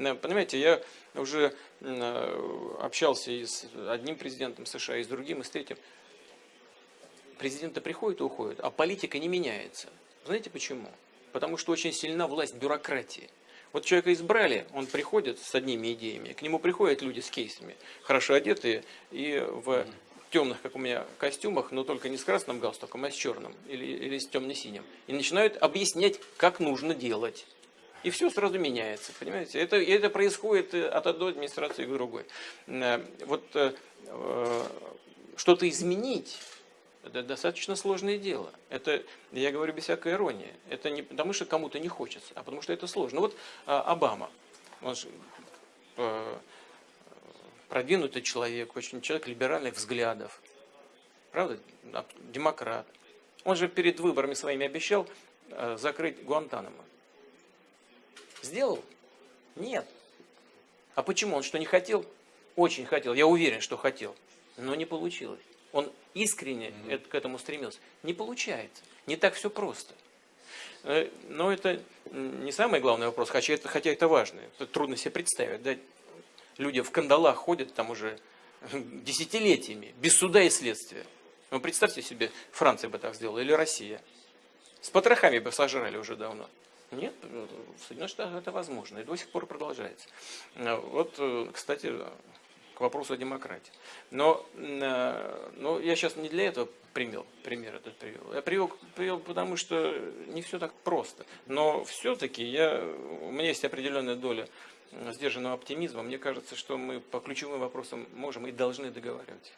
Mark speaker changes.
Speaker 1: Понимаете, я уже э, общался и с одним президентом США, и с другим, и с третьим. Президенты приходят и уходят, а политика не меняется. Знаете почему? Потому что очень сильна власть бюрократии. Вот человека избрали, он приходит с одними идеями, к нему приходят люди с кейсами, хорошо одетые и в темных, как у меня, костюмах, но только не с красным галстуком, а с черным или, или с темно-синим. И начинают объяснять, как нужно делать. И все сразу меняется, понимаете? Это, это происходит от одной администрации к другой. Э, вот э, э, что-то изменить, это достаточно сложное дело. Это, я говорю без всякой иронии. Это не потому, что кому-то не хочется, а потому, что это сложно. Вот а, Обама, он же, э, продвинутый человек, очень человек либеральных взглядов. Правда? Демократ. Он же перед выборами своими обещал э, закрыть Гуантанамо. Сделал? Нет. А почему? Он что, не хотел? Очень хотел. Я уверен, что хотел. Но не получилось. Он искренне mm к этому стремился. Не получается. Не так все просто. Э, но это не самый главный вопрос, хотя это, хотя это важно. Это трудно себе представить. Да? Люди в кандалах ходят там уже десятилетиями, без суда и следствия. Ну, представьте себе, Франция бы так сделала, или Россия. С потрохами бы сожрали уже давно. Нет, в Соединенных Штатах это возможно, и до сих пор продолжается. Э, вот, э, кстати, к вопросу о демократии. Но, э, но я сейчас не для этого пример, пример этот привел. Я привел, привел, потому что не все так просто. Но все-таки я, у меня есть определенная доля сдержанного оптимизма. Мне кажется, что мы по ключевым вопросам можем и должны договаривать.